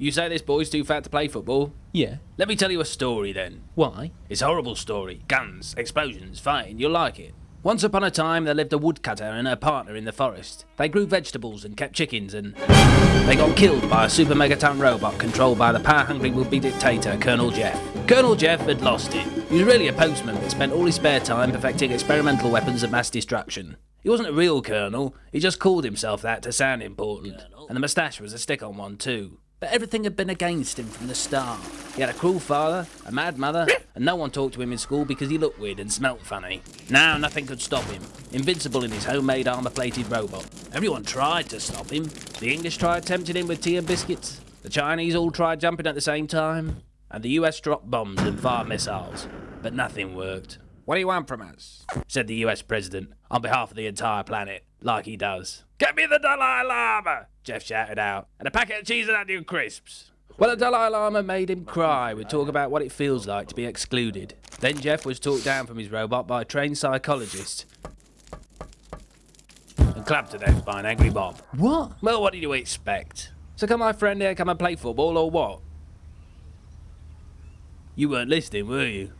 You say this boy's too fat to play football? Yeah. Let me tell you a story then. Why? It's a horrible story. Guns, explosions, fighting, you'll like it. Once upon a time, there lived a woodcutter and her partner in the forest. They grew vegetables and kept chickens, and they got killed by a super megaton robot controlled by the power hungry would be dictator, Colonel Jeff. Colonel Jeff had lost it. He was really a postman but spent all his spare time perfecting experimental weapons of mass destruction. He wasn't a real colonel, he just called himself that to sound important. And the moustache was a stick on one, too. But everything had been against him from the start. He had a cruel father, a mad mother, and no one talked to him in school because he looked weird and smelt funny. Now nothing could stop him. Invincible in his homemade armour-plated robot. Everyone tried to stop him. The English tried tempting him with tea and biscuits. The Chinese all tried jumping at the same time. And the US dropped bombs and fired missiles. But nothing worked. What do you want from us? said the US president, on behalf of the entire planet, like he does. Get me the Dalai Lama! Jeff shouted out, and a packet of cheese and onion crisps. Well, the Dalai Lama made him cry with talk about what it feels like to be excluded. Then Jeff was talked down from his robot by a trained psychologist and clapped to death by an angry mob. What? Well, what did you expect? So come, my friend here come and play football or what? You weren't listening, were you?